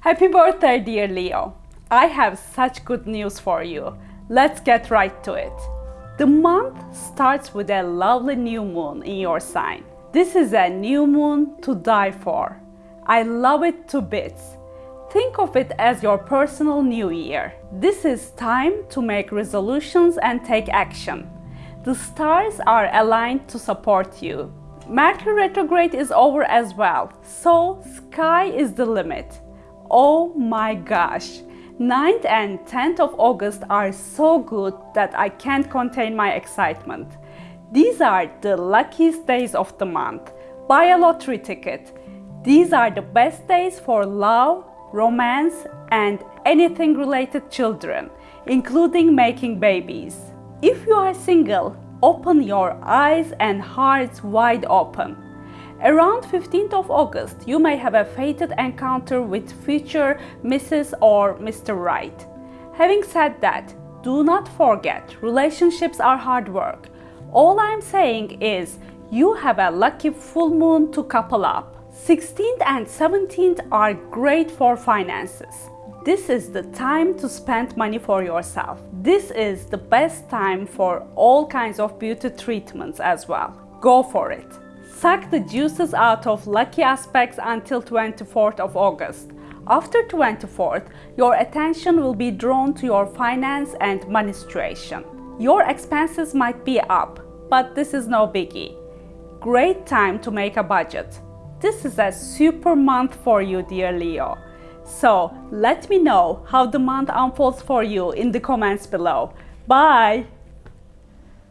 Happy birthday, dear Leo. I have such good news for you. Let's get right to it. The month starts with a lovely new moon in your sign. This is a new moon to die for. I love it to bits. Think of it as your personal new year. This is time to make resolutions and take action. The stars are aligned to support you. Mercury retrograde is over as well, so sky is the limit. Oh my gosh! 9th and 10th of August are so good that I can't contain my excitement. These are the luckiest days of the month. Buy a lottery ticket. These are the best days for love, romance and anything related children, including making babies. If you are single, open your eyes and hearts wide open. Around 15th of August, you may have a fated encounter with future Mrs. or Mr. Right. Having said that, do not forget, relationships are hard work. All I'm saying is, you have a lucky full moon to couple up. 16th and 17th are great for finances. This is the time to spend money for yourself. This is the best time for all kinds of beauty treatments as well. Go for it. Suck the juices out of lucky aspects until 24th of August. After 24th, your attention will be drawn to your finance and money situation. Your expenses might be up, but this is no biggie. Great time to make a budget. This is a super month for you, dear Leo. So let me know how the month unfolds for you in the comments below. Bye!